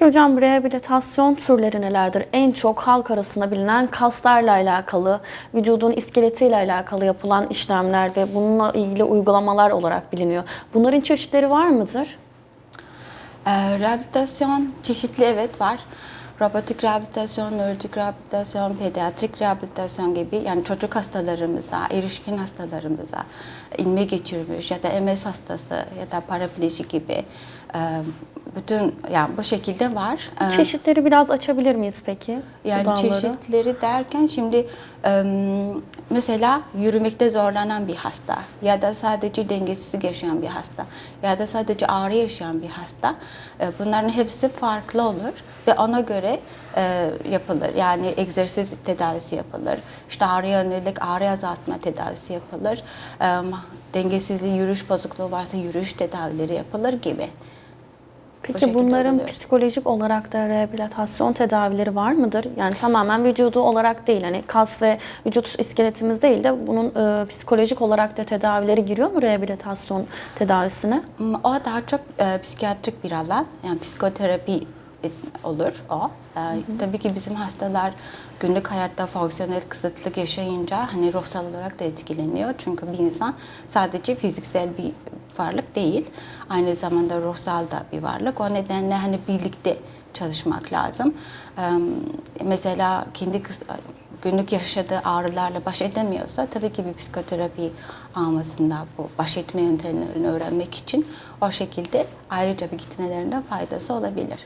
Peki hocam rehabilitasyon türleri nelerdir? En çok halk arasında bilinen kaslarla alakalı, vücudun iskeletiyle alakalı yapılan işlemler ve bununla ilgili uygulamalar olarak biliniyor. Bunların çeşitleri var mıdır? Ee, rehabilitasyon çeşitli evet var. Robotik rehabilitasyon, nörolojik rehabilitasyon, pediatrik rehabilitasyon gibi yani çocuk hastalarımıza, erişkin hastalarımıza ilme geçirmiş ya da MS hastası ya da parapleji gibi bütün yani bu şekilde var. Çeşitleri biraz açabilir miyiz peki? yani çeşitleri derken şimdi mesela yürümekte zorlanan bir hasta ya da sadece dengesizlik yaşayan bir hasta ya da sadece ağrı yaşayan bir hasta bunların hepsi farklı olur ve ona göre e, yapılır. Yani egzersiz tedavisi yapılır. İşte ağrıya yönelik ağrı azaltma tedavisi yapılır. E, dengesizliği, yürüyüş bozukluğu varsa yürüyüş tedavileri yapılır gibi. Peki şekilde bunların oluyor. psikolojik olarak da rehabilitasyon tedavileri var mıdır? Yani tamamen vücudu olarak değil, hani kas ve vücut iskeletimiz değil de bunun e, psikolojik olarak da tedavileri giriyor mu rehabilitasyon tedavisine? Hmm, O daha çok e, psikiyatrik bir alan. Yani psikoterapi olur o. E, Tabii ki bizim hastalar günlük hayatta fonksiyonel kısıtlık yaşayınca hani ruhsal olarak da etkileniyor. Çünkü bir insan sadece fiziksel bir varlık değil. Aynı zamanda ruhsal da bir varlık. O nedenle hani birlikte çalışmak lazım. Mesela kendi günlük yaşadığı ağrılarla baş edemiyorsa tabii ki bir psikoterapi almasında bu baş etme yöntemlerini öğrenmek için o şekilde ayrıca bir gitmelerinde faydası olabilir.